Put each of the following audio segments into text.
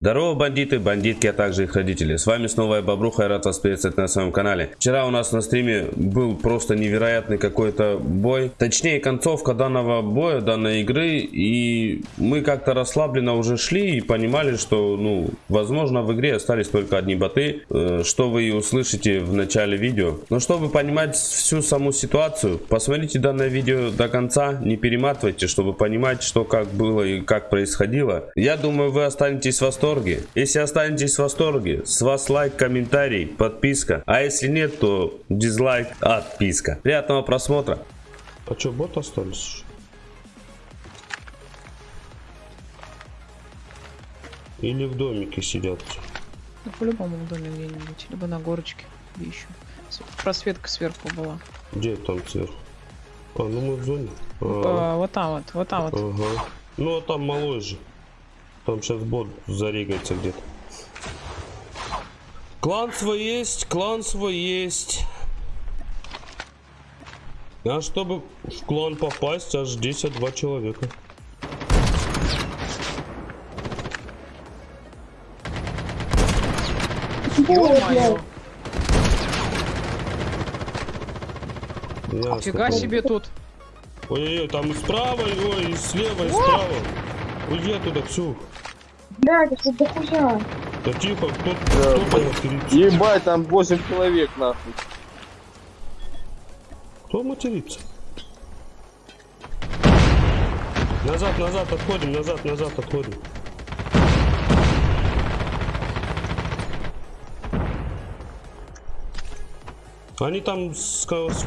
Здорово, бандиты, бандитки, а также их родители. С вами снова я, Бобруха, и рад вас приветствовать на своем канале. Вчера у нас на стриме был просто невероятный какой-то бой. Точнее, концовка данного боя, данной игры. И мы как-то расслабленно уже шли и понимали, что, ну, возможно, в игре остались только одни боты. Э, что вы и услышите в начале видео. Но чтобы понимать всю саму ситуацию, посмотрите данное видео до конца. Не перематывайте, чтобы понимать, что как было и как происходило. Я думаю, вы останетесь в восторге восторге. Если останетесь в восторге, с вас лайк, комментарий, подписка. А если нет, то дизлайк, отписка. Приятного просмотра. А что, бот остались? Или в домике сидят? Ну, по-любому в доме где-нибудь. Либо на горочке. Где еще? Просветка сверху была. Где там сверху? А, ну мы в зоне. А, а, вот там вот, вот там вот. Ага. Ну а там малой же. Там сейчас бот зарегается где-то. Клан свой есть, клан свой есть. А чтобы в клан попасть, аж 10 человека. Ё-моё! Фига себе тут. Ой-ой-ой, там справа, ой, и слева, и справа. Уйди оттуда, Ксюх. Блядь, это дохуя. Да тихо, кто, кто матерится? Ебать, там 8 человек нахуй. Кто матерится? Назад, назад отходим, назад, назад отходим. Они там с, с, с,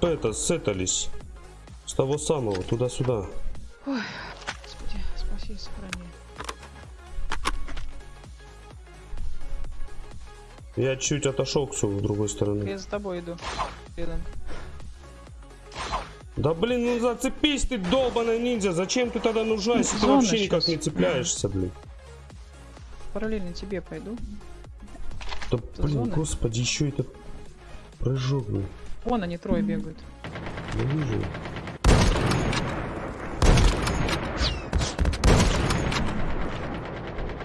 это, сетались. С того самого, туда-сюда. Ой, господи, спаси, сохрани. Я чуть отошел к с другой стороны. Я за тобой иду. Рядом. Да блин, ну зацепись ты, долбаная ниндзя. Зачем ты тогда нужна, если ты вообще сейчас. никак не цепляешься, блин? Параллельно тебе пойду. Да Это блин, зона? господи, еще этот прыжок, блин. Вон они трое бегают. Я вижу.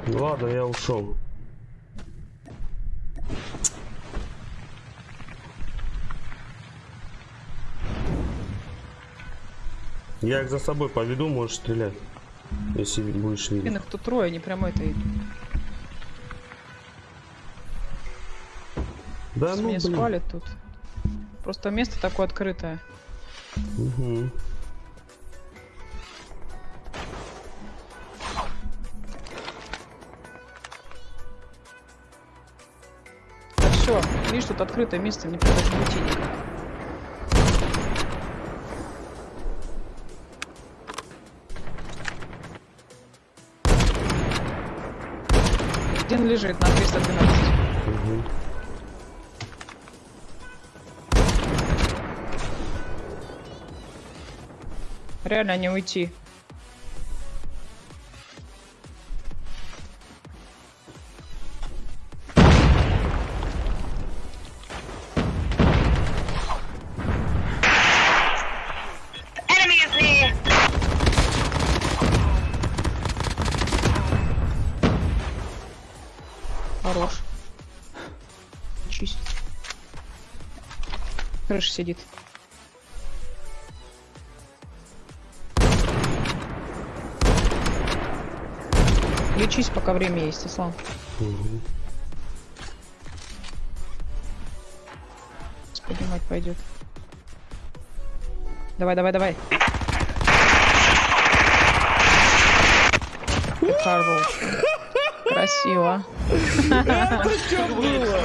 Ладно, я ушел. Я их за собой поведу, можешь стрелять. Если будешь видеть. Блин, их тут трое, они прямо это идут. Да, ну, меня спалят тут. Просто место такое открытое. Угу. Все, видишь, тут открытое место, не придется уйти никак. Один лежит на 312. Угу. Реально не уйти. Хорош. Чисть. Крыша сидит. Лечись, пока время есть, Ислам. Угу. Поднимать пойдет. Давай, давай, давай. Хорош. Красиво. Это что было?